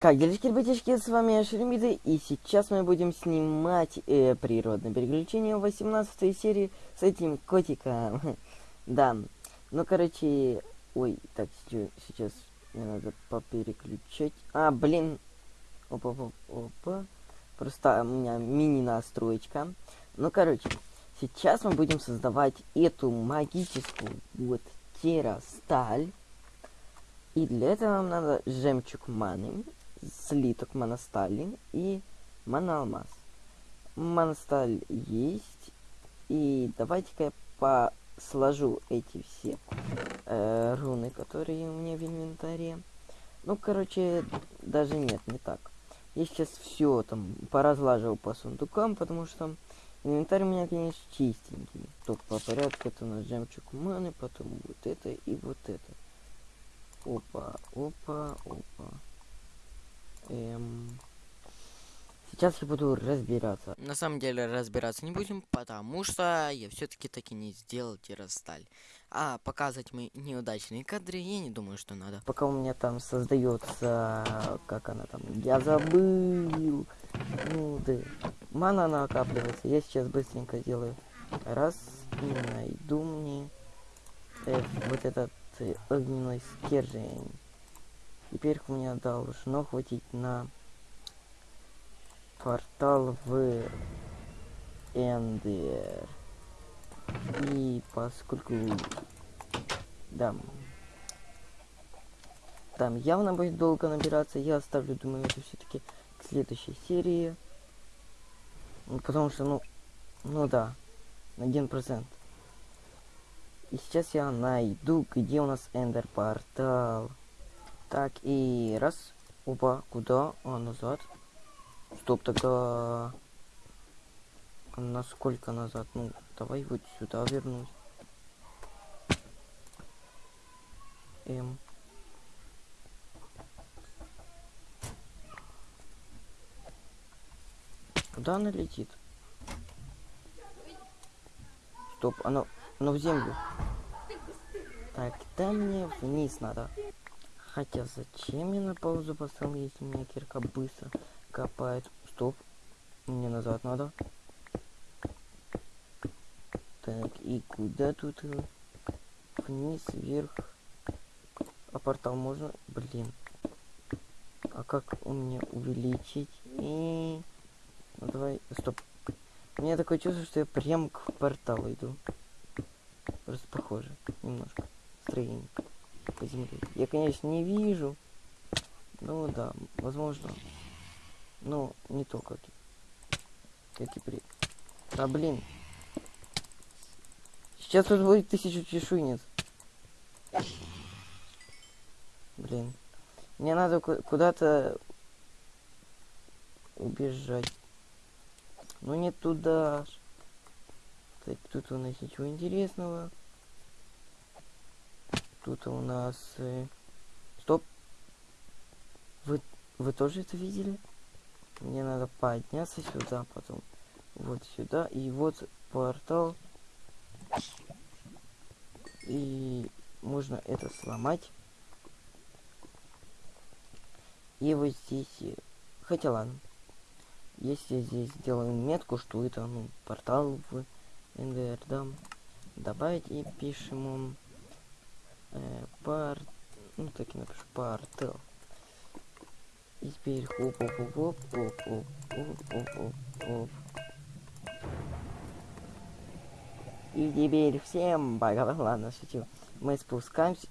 Как делишки, ребятишки, с вами Шеремиды, и сейчас мы будем снимать э, природное переключение 18 серии с этим котиком. да, ну, короче, ой, так, сейчас мне надо попереключать. А, блин, опа, опа, опа, просто у меня мини-настроечка. Ну, короче, сейчас мы будем создавать эту магическую вот террасталь. И для этого нам надо жемчуг маны слиток моностали и моноалмаз. Моносталь есть. И давайте-ка я по эти все э, руны, которые у меня в инвентаре. Ну, короче, даже нет, не так. Я сейчас все там поразлаживал по сундукам, потому что инвентарь у меня, конечно, чистенький. Только по порядку это у нас жемчуг маны, потом вот это и вот это. Опа, опа, опа. Эм... Сейчас я буду разбираться. На самом деле разбираться не будем, потому что я все-таки таки не сделал террасталь. А показывать мои неудачные кадры я не думаю, что надо. Пока у меня там создается, как она там, я забыл. Ну да, мана накапливается. Я сейчас быстренько сделаю. Раз и найду мне э, вот этот э, огненный стержень. Теперь меня должно хватить на портал в Эндер. И поскольку... Да. Там явно будет долго набираться, я оставлю, думаю, это все-таки к следующей серии. Ну, потому что, ну, ну да, на один процент. И сейчас я найду, где у нас Эндер портал. Так, и раз. Опа, куда? А, назад. Стоп, тогда... Насколько назад? Ну, давай вот сюда вернусь. Эм. Куда она летит? Стоп, оно, оно в землю. Так, да мне вниз надо. Хотя зачем я на паузу поставил, если меня кирка быстро копает? Стоп. Мне назад надо. Так, и куда тут? Вниз, вверх. А портал можно? Блин. А как у меня увеличить? И... Ну давай, стоп. У меня такое чувство, что я прям к порталу иду. Просто похоже. Немножко. Строение по земле. Я, конечно, не вижу. Ну да, возможно. Но не то, как, как и при... А, блин. Сейчас тут будет тысячу чешуйниц. Блин. Мне надо куда-то убежать. Ну не туда. Так, тут у нас ничего интересного. Тут у нас... Э... Стоп. Вы, вы тоже это видели? Мне надо подняться сюда, потом вот сюда, и вот портал. И можно это сломать. И вот здесь... Э, хотя ладно. Если здесь сделаем метку, что это, ну, портал в НДР, да, добавить и пишем э, пар... Ну, так и напишу, партел. И теперь хоп хоп хоп хоп хоп хоп хоп хоп хоп хоп И теперь всем пока. Ладно, шучу. Мы спускаемся.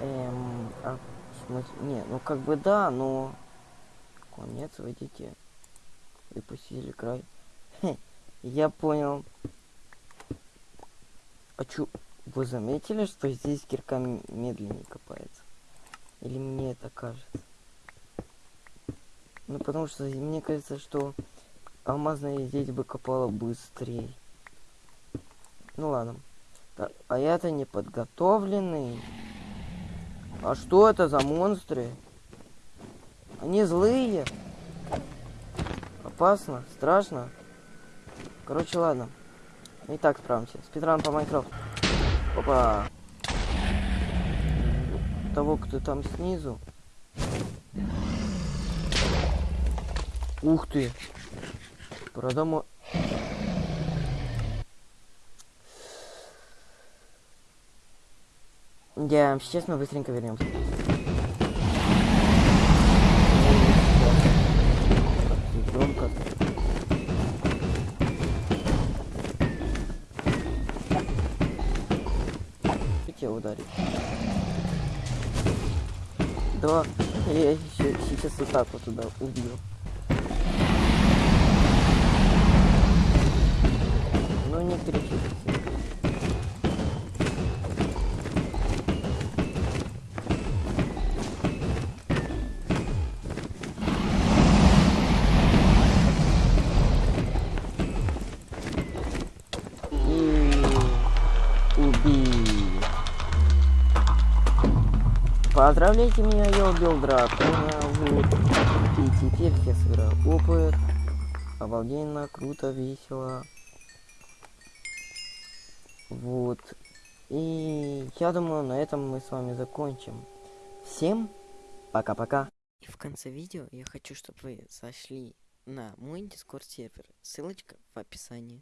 Эм, а, в смысле, не, ну как бы да, но... Конец, выйдите. Выпустили край. Я понял. А чё, вы заметили, что здесь кирка медленнее копается? Или мне это кажется? Ну, потому что мне кажется, что алмазная здесь бы копала быстрее. Ну ладно. Так, а я-то не подготовленный. А что это за монстры? Они злые. Опасно, страшно. Короче, ладно. И так справимся. Спидран по Майнкрафту. Опа. того, кто там снизу. Ух ты! Продам... Я сейчас мы быстренько вернемся. Хотите ударить? Да, я еще сейчас вот так вот туда убью. Поздравляйте меня, я убил дракона. Вот. И теперь я сыграю опыт. Обалденно, круто, весело. Вот. И я думаю, на этом мы с вами закончим. Всем пока-пока. И в конце видео я хочу, чтобы вы зашли на мой дискорд сервер. Ссылочка в описании.